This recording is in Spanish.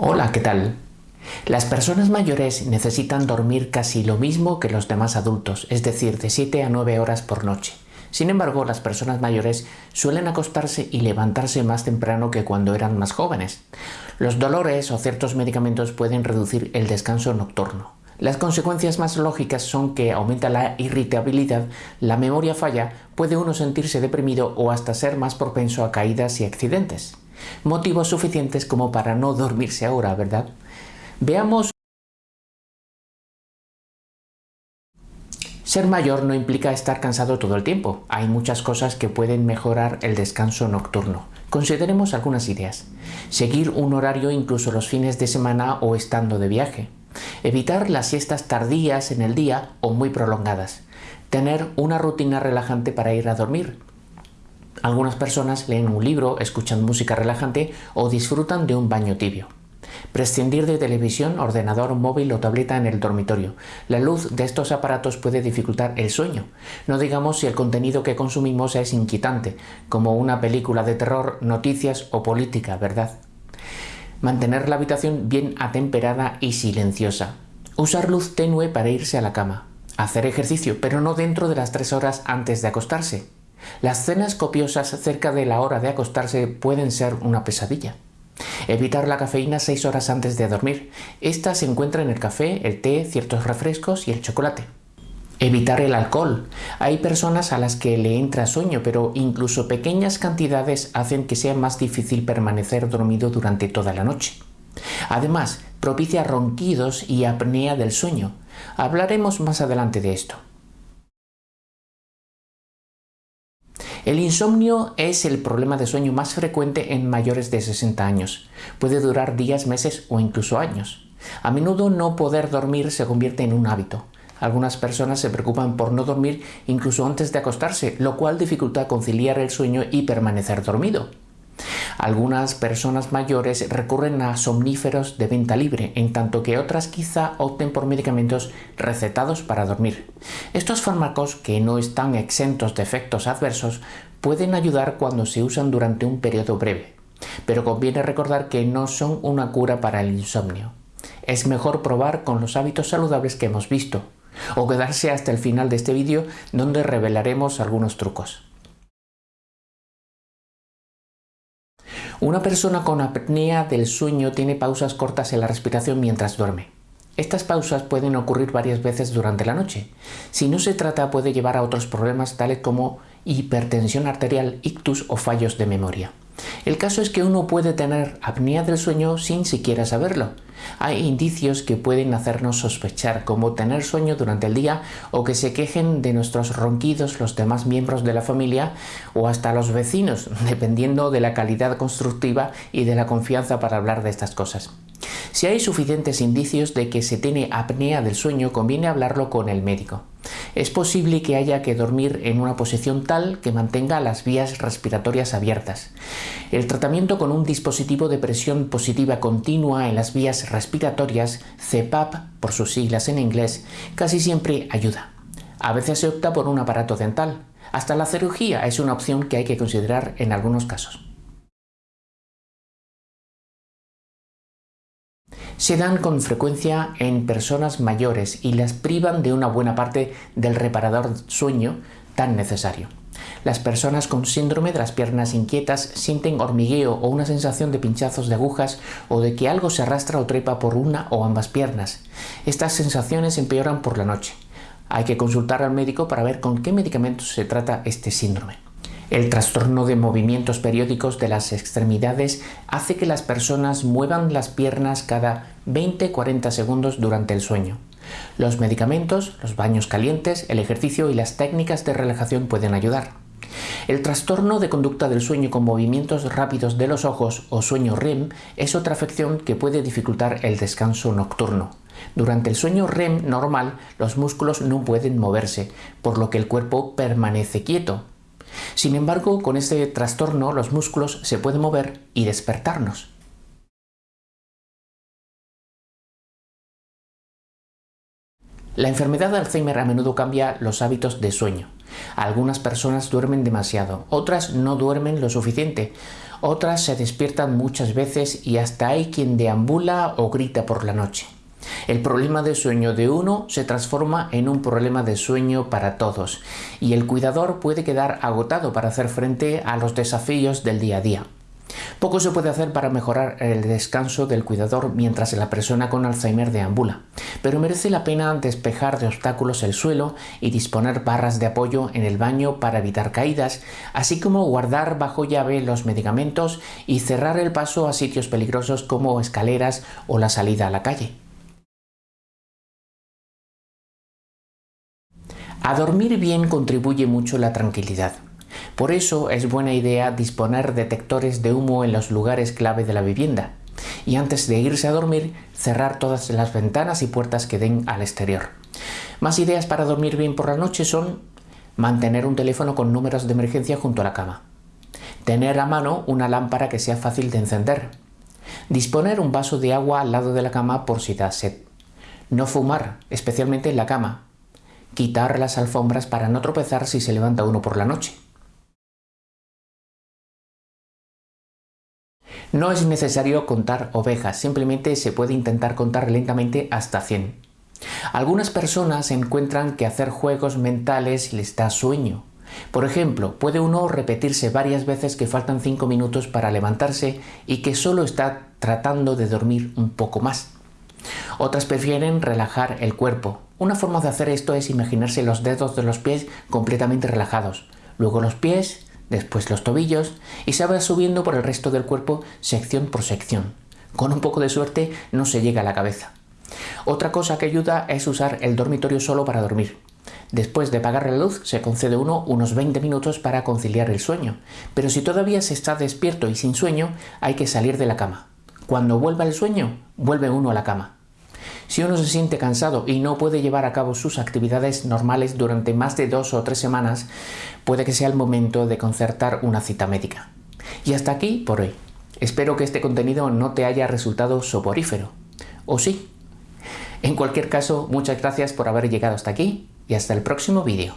Hola, ¿qué tal? Las personas mayores necesitan dormir casi lo mismo que los demás adultos, es decir, de 7 a 9 horas por noche. Sin embargo, las personas mayores suelen acostarse y levantarse más temprano que cuando eran más jóvenes. Los dolores o ciertos medicamentos pueden reducir el descanso nocturno. Las consecuencias más lógicas son que aumenta la irritabilidad, la memoria falla, puede uno sentirse deprimido o hasta ser más propenso a caídas y accidentes. Motivos suficientes como para no dormirse ahora, ¿verdad? Veamos Ser mayor no implica estar cansado todo el tiempo. Hay muchas cosas que pueden mejorar el descanso nocturno. Consideremos algunas ideas. Seguir un horario incluso los fines de semana o estando de viaje. Evitar las siestas tardías en el día o muy prolongadas. Tener una rutina relajante para ir a dormir. Algunas personas leen un libro, escuchan música relajante o disfrutan de un baño tibio. Prescindir de televisión, ordenador, móvil o tableta en el dormitorio. La luz de estos aparatos puede dificultar el sueño. No digamos si el contenido que consumimos es inquietante, como una película de terror, noticias o política, ¿verdad? Mantener la habitación bien atemperada y silenciosa. Usar luz tenue para irse a la cama. Hacer ejercicio, pero no dentro de las tres horas antes de acostarse. Las cenas copiosas cerca de la hora de acostarse pueden ser una pesadilla. Evitar la cafeína 6 horas antes de dormir. Esta se encuentra en el café, el té, ciertos refrescos y el chocolate. Evitar el alcohol. Hay personas a las que le entra sueño, pero incluso pequeñas cantidades hacen que sea más difícil permanecer dormido durante toda la noche. Además, propicia ronquidos y apnea del sueño. Hablaremos más adelante de esto. El insomnio es el problema de sueño más frecuente en mayores de 60 años. Puede durar días, meses o incluso años. A menudo no poder dormir se convierte en un hábito. Algunas personas se preocupan por no dormir incluso antes de acostarse, lo cual dificulta conciliar el sueño y permanecer dormido. Algunas personas mayores recurren a somníferos de venta libre, en tanto que otras quizá opten por medicamentos recetados para dormir. Estos fármacos, que no están exentos de efectos adversos, pueden ayudar cuando se usan durante un periodo breve, pero conviene recordar que no son una cura para el insomnio. Es mejor probar con los hábitos saludables que hemos visto, o quedarse hasta el final de este vídeo donde revelaremos algunos trucos. Una persona con apnea del sueño tiene pausas cortas en la respiración mientras duerme. Estas pausas pueden ocurrir varias veces durante la noche. Si no se trata puede llevar a otros problemas tales como hipertensión arterial, ictus o fallos de memoria. El caso es que uno puede tener apnea del sueño sin siquiera saberlo. Hay indicios que pueden hacernos sospechar, como tener sueño durante el día o que se quejen de nuestros ronquidos los demás miembros de la familia o hasta los vecinos, dependiendo de la calidad constructiva y de la confianza para hablar de estas cosas. Si hay suficientes indicios de que se tiene apnea del sueño, conviene hablarlo con el médico. Es posible que haya que dormir en una posición tal que mantenga las vías respiratorias abiertas. El tratamiento con un dispositivo de presión positiva continua en las vías respiratorias, CPAP por sus siglas en inglés, casi siempre ayuda. A veces se opta por un aparato dental. Hasta la cirugía es una opción que hay que considerar en algunos casos. Se dan con frecuencia en personas mayores y las privan de una buena parte del reparador sueño tan necesario. Las personas con síndrome de las piernas inquietas sienten hormigueo o una sensación de pinchazos de agujas o de que algo se arrastra o trepa por una o ambas piernas. Estas sensaciones empeoran por la noche. Hay que consultar al médico para ver con qué medicamentos se trata este síndrome. El trastorno de movimientos periódicos de las extremidades hace que las personas muevan las piernas cada 20-40 segundos durante el sueño. Los medicamentos, los baños calientes, el ejercicio y las técnicas de relajación pueden ayudar. El trastorno de conducta del sueño con movimientos rápidos de los ojos o sueño REM es otra afección que puede dificultar el descanso nocturno. Durante el sueño REM normal los músculos no pueden moverse, por lo que el cuerpo permanece quieto, sin embargo, con este trastorno los músculos se pueden mover y despertarnos. La enfermedad de Alzheimer a menudo cambia los hábitos de sueño. Algunas personas duermen demasiado, otras no duermen lo suficiente, Otras se despiertan muchas veces y hasta hay quien deambula o grita por la noche. El problema de sueño de uno se transforma en un problema de sueño para todos y el cuidador puede quedar agotado para hacer frente a los desafíos del día a día. Poco se puede hacer para mejorar el descanso del cuidador mientras la persona con Alzheimer deambula, pero merece la pena despejar de obstáculos el suelo y disponer barras de apoyo en el baño para evitar caídas, así como guardar bajo llave los medicamentos y cerrar el paso a sitios peligrosos como escaleras o la salida a la calle. A dormir bien contribuye mucho la tranquilidad. Por eso es buena idea disponer detectores de humo en los lugares clave de la vivienda. Y antes de irse a dormir cerrar todas las ventanas y puertas que den al exterior. Más ideas para dormir bien por la noche son mantener un teléfono con números de emergencia junto a la cama, tener a mano una lámpara que sea fácil de encender, disponer un vaso de agua al lado de la cama por si da sed, no fumar, especialmente en la cama, quitar las alfombras para no tropezar si se levanta uno por la noche. No es necesario contar ovejas, simplemente se puede intentar contar lentamente hasta 100. Algunas personas encuentran que hacer juegos mentales les da sueño. Por ejemplo, puede uno repetirse varias veces que faltan 5 minutos para levantarse y que solo está tratando de dormir un poco más. Otras prefieren relajar el cuerpo. Una forma de hacer esto es imaginarse los dedos de los pies completamente relajados, luego los pies después los tobillos y se va subiendo por el resto del cuerpo sección por sección. Con un poco de suerte no se llega a la cabeza. Otra cosa que ayuda es usar el dormitorio solo para dormir. Después de apagar la luz se concede uno unos 20 minutos para conciliar el sueño, pero si todavía se está despierto y sin sueño hay que salir de la cama. Cuando vuelva el sueño, vuelve uno a la cama. Si uno se siente cansado y no puede llevar a cabo sus actividades normales durante más de dos o tres semanas, puede que sea el momento de concertar una cita médica. Y hasta aquí por hoy. Espero que este contenido no te haya resultado soporífero. ¿O sí? En cualquier caso, muchas gracias por haber llegado hasta aquí y hasta el próximo vídeo.